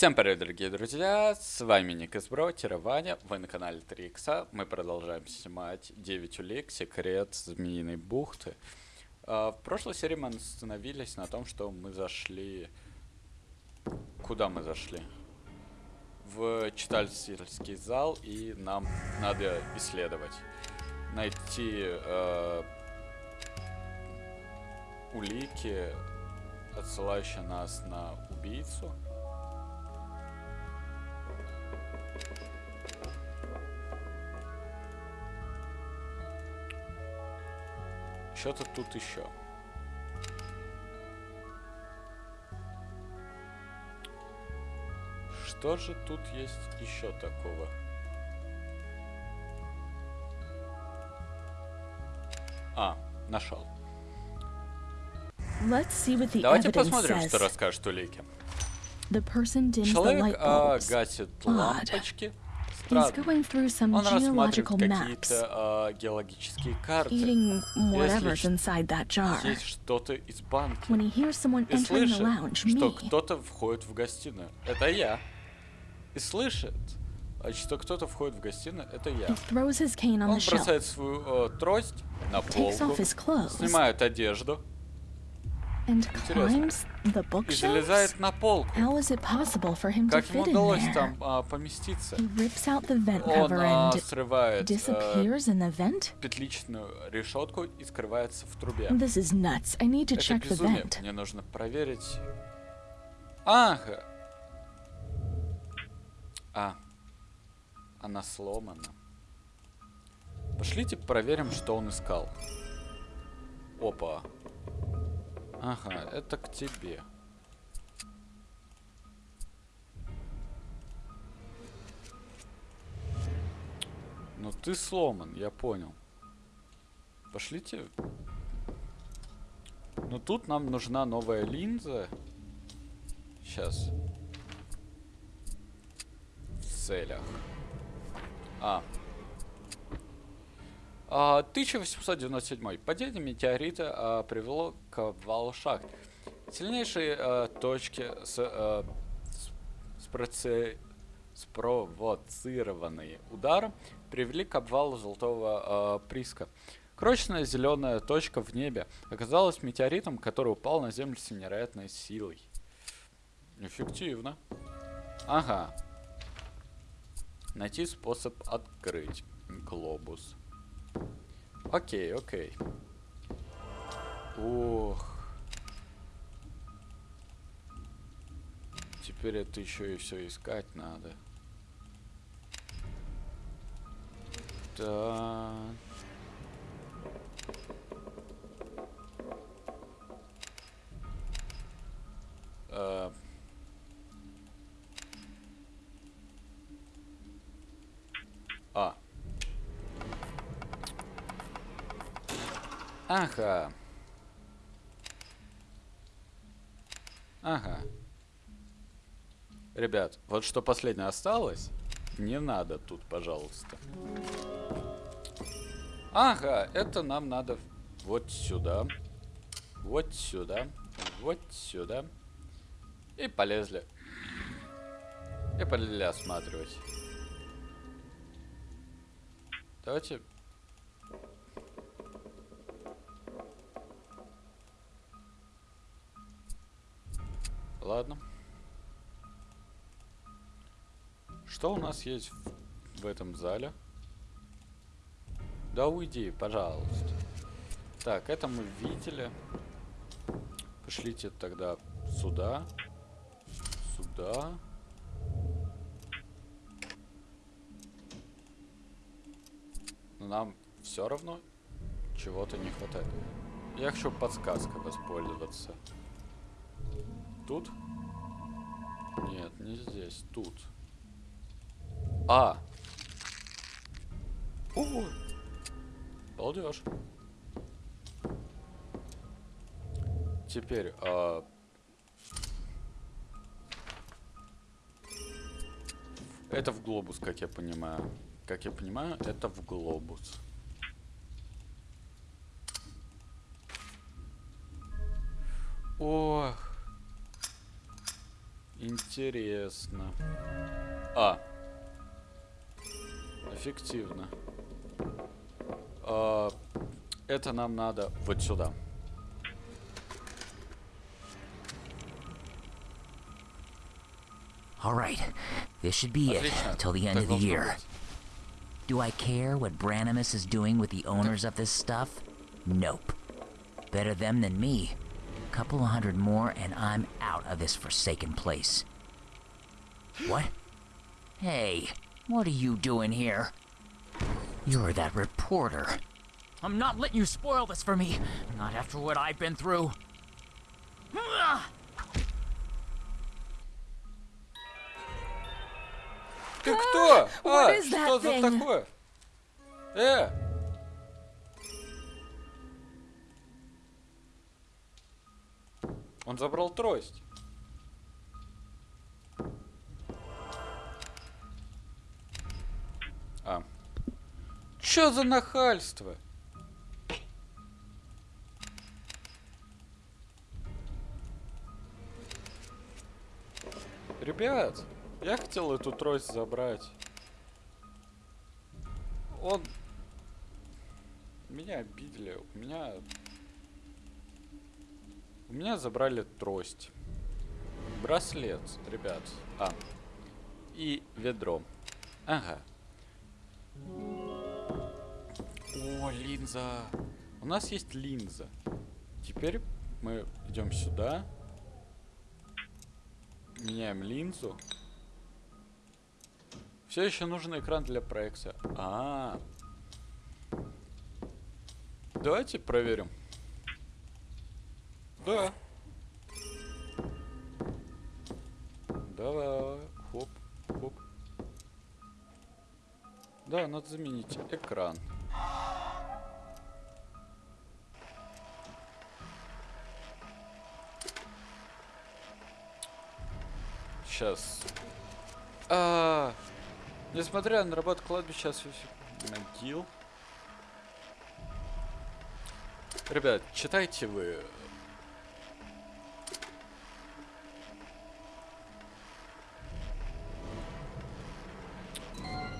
Всем привет, дорогие друзья, с вами Ник из Бро, Ваня, вы на канале 3 икса, мы продолжаем снимать 9 улик, секрет Змеиной бухты. А, в прошлой серии мы остановились на том, что мы зашли... Куда мы зашли? В читательский зал, и нам надо исследовать. Найти э, улики, отсылающие нас на убийцу. Что-то тут еще. Что же тут есть еще такого? А, нашел. Давайте посмотрим, что расскажет Улики. Человек а, гасит лампочки, странно. Он рассматривает какие-то э, геологические карты. Если есть что-то из банки. И слышит, что кто-то входит в гостиную. Это я. И слышит, что кто-то входит в гостиную, это я. Он бросает свою э, трость на полку, снимает одежду, Интересно. И залезает на полку. Как ему удалось там а, поместиться? Он а, срывает а, петличную решетку и скрывается в трубе. Это безумие. Мне нужно проверить. Ага. А. Она сломана. Пошлите проверим, что он искал. Опа. Ага, это к тебе. Ну ты сломан, я понял. Пошлите. Ну тут нам нужна новая линза. Сейчас. В целях. А, 1897. А, Падение метеорита а, привело к обвалу шахт. Сильнейшие а, точки с, с, спровоцированные ударом привели к обвалу золотого приска. Крошечная зеленая точка в небе оказалась метеоритом, который упал на Землю с невероятной силой. Эффективно. Ага. Найти способ открыть глобус. Окей, окей. Ох. Теперь это еще и все искать надо. Да. Ага. Ага. Ребят, вот что последнее осталось, не надо тут, пожалуйста. Ага, это нам надо вот сюда, вот сюда, вот сюда. И полезли. И полезли осматривать. Давайте Ладно. Что у нас есть в, в этом зале? Да уйди, пожалуйста. Так, это мы видели. Пошлите тогда сюда. Сюда. Но нам все равно чего-то не хватает. Я хочу подсказкой воспользоваться. Тут? Нет, не здесь. Тут. А! О! Балдеж. Теперь, а... Это в глобус, как я понимаю. Как я понимаю, это в глобус. Ох. Интересно. А. Эффективно. А, это нам надо вот сюда. All right, this should be it Отлично. till the end Так of the должно year. быть. Do I care what Branimus is doing with the owners of this stuff? Nope. Better them than me. Couple of hundred more and I'm out of this forsaken place. What? Hey, what are you doing here? You're that reporter. I'm not letting you spoil this for me. Not after what I've been through. Ты кто? what а, is that что за thing? такое? Э! Он забрал трость. Чё за нахальство? Ребят, я хотел эту трость забрать. Он... Меня обидели. У меня... У меня забрали трость. Браслет, ребят. А. И ведро. Ага. О, линза. У нас есть линза. Теперь мы идем сюда. Меняем линзу. Все еще нужен экран для проекции. А, Давайте проверим. Да. Давай. Хоп, хоп. Да, надо заменить экран. Сейчас. А, несмотря на работу кладбища, освещ- могил. Ребят, читайте вы.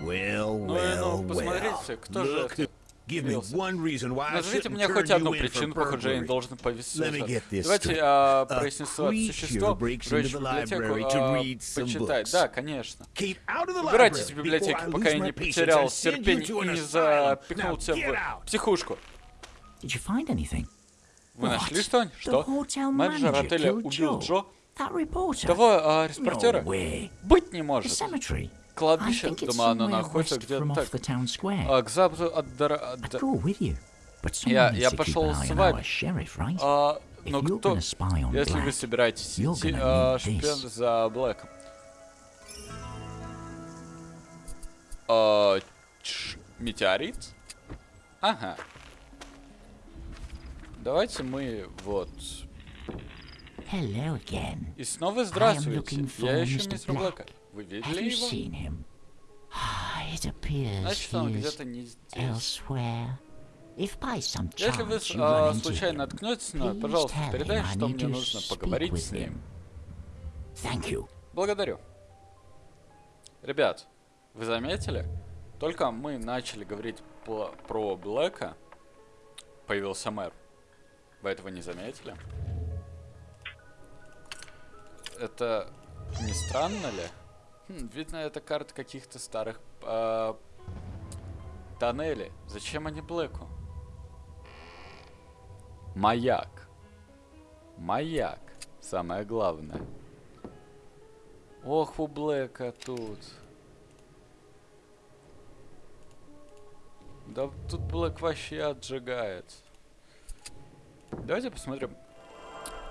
Well, Ну, well, ну, well. посмотрите, кто же Look, это give me слился? one reason why I Назовите мне turn хоть you одну причину, по которой я не burglary. должен повесить. Let me get this Давайте straight. а, A прояснится существо, into в the библиотеку, library to а, read some почитать. books. Да, конечно. Keep out of the Убирайтесь library из библиотеки, before I пока я lose не my patience потерял and send you терпение to и an не asylum. запихнул тебя get в out. психушку. Did you find anything? Вы нашли What? что-нибудь? The Что? hotel Менеджер manager отеля killed убил Joe. Джо? That reporter. Того No репортера? Быть не The может. Кладбище, думаю, оно находится где-то так. А, к западу от дора... Я- я пошел с вами. А, но кто... Если вы собираетесь идти а, шпион за Блэком. А, чш, метеорит? Ага. Давайте мы вот... Hello again. И снова здравствуйте. Я ищу мистера. Блэка. Вы видели его? seen him? Ah, It appears Значит, он где-то не здесь. Если вы а, случайно наткнетесь на, please пожалуйста, передай, что мне нужно поговорить с ним. him. Thank you. Благодарю. Ребят, вы заметили? Только мы начали говорить про Блэка, появился мэр. Вы этого не заметили? Это не странно ли? Хм, видно, это карта каких-то старых а, тоннелей. Зачем они Блэку? Маяк. Маяк. Самое главное. Ох, у Блэка тут. Да тут Блэк вообще отжигает. Давайте посмотрим.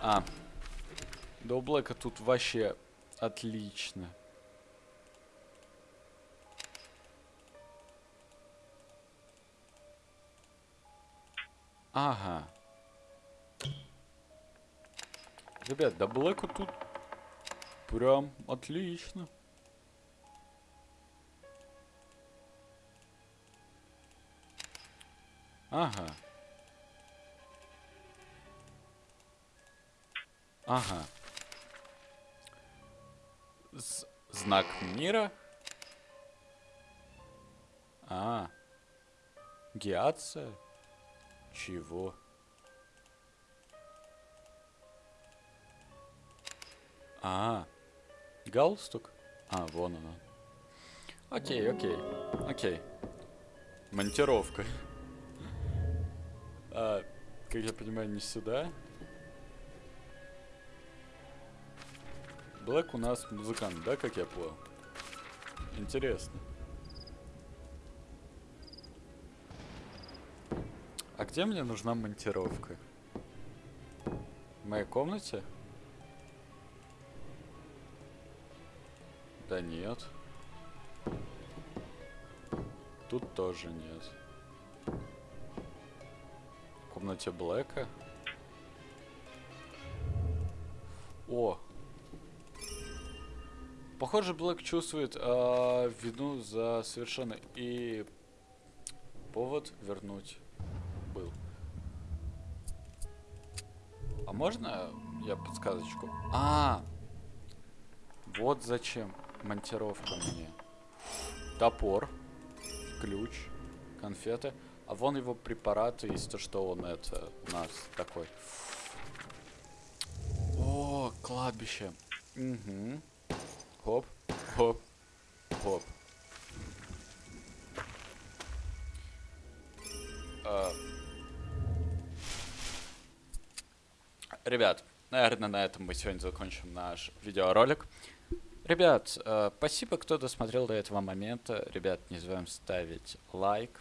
А. Да у Блэка тут вообще отлично. Ага. Ребят, да Блэку тут прям отлично. Ага. Ага. З- знак мира? А. Гиация? Чего? А. Галстук? А, вон она. Окей, окей, окей. Монтировка. А, как я понимаю, не сюда. Блэк у нас музыкант, да, как я понял? Интересно. Где мне нужна монтировка? В моей комнате? Да нет. Тут тоже нет. В комнате Блэка? О! Похоже, Блэк чувствует а, вину за совершенно и повод вернуть можно я подсказочку? А, вот зачем монтировка мне. Топор, ключ, конфеты. А вон его препараты, из то, что он это у нас такой. О, кладбище. Угу. Хоп, хоп, хоп. Ребят, наверное, на этом мы сегодня закончим наш видеоролик. Ребят, э, спасибо, кто досмотрел до этого момента. Ребят, не забываем ставить лайк,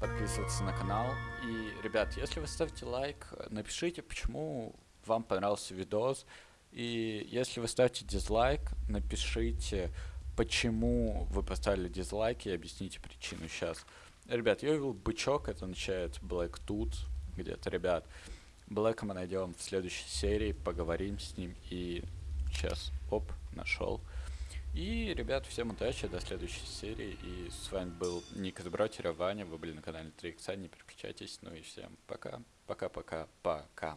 подписываться на канал. И, ребят, если вы ставите лайк, напишите, почему вам понравился видос. И если вы ставите дизлайк, напишите, почему вы поставили дизлайк и объясните причину сейчас. Ребят, я увидел бычок, это означает Black тут где-то, ребят. Блэка мы найдем в следующей серии, поговорим с ним и сейчас, оп, нашел. И, ребят, всем удачи, до следующей серии. И с вами был Ник из Бротера, Ваня, вы были на канале 3 икса, не переключайтесь. Ну и всем пока, пока-пока, пока.